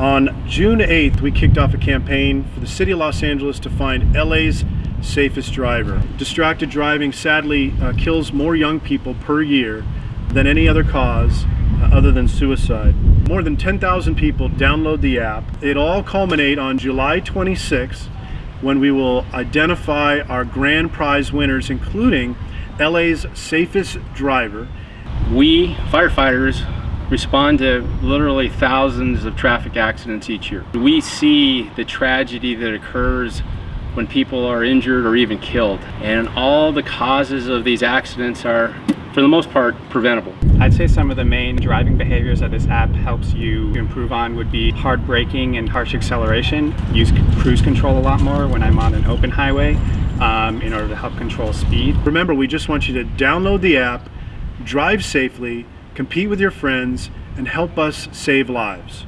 On June 8th, we kicked off a campaign for the City of Los Angeles to find LA's safest driver. Distracted driving sadly uh, kills more young people per year than any other cause uh, other than suicide. More than 10,000 people download the app. It all culminate on July 26th when we will identify our grand prize winners including LA's safest driver. We firefighters respond to literally thousands of traffic accidents each year. We see the tragedy that occurs when people are injured or even killed. And all the causes of these accidents are, for the most part, preventable. I'd say some of the main driving behaviors that this app helps you improve on would be hard braking and harsh acceleration. Use cruise control a lot more when I'm on an open highway um, in order to help control speed. Remember, we just want you to download the app, drive safely, compete with your friends, and help us save lives.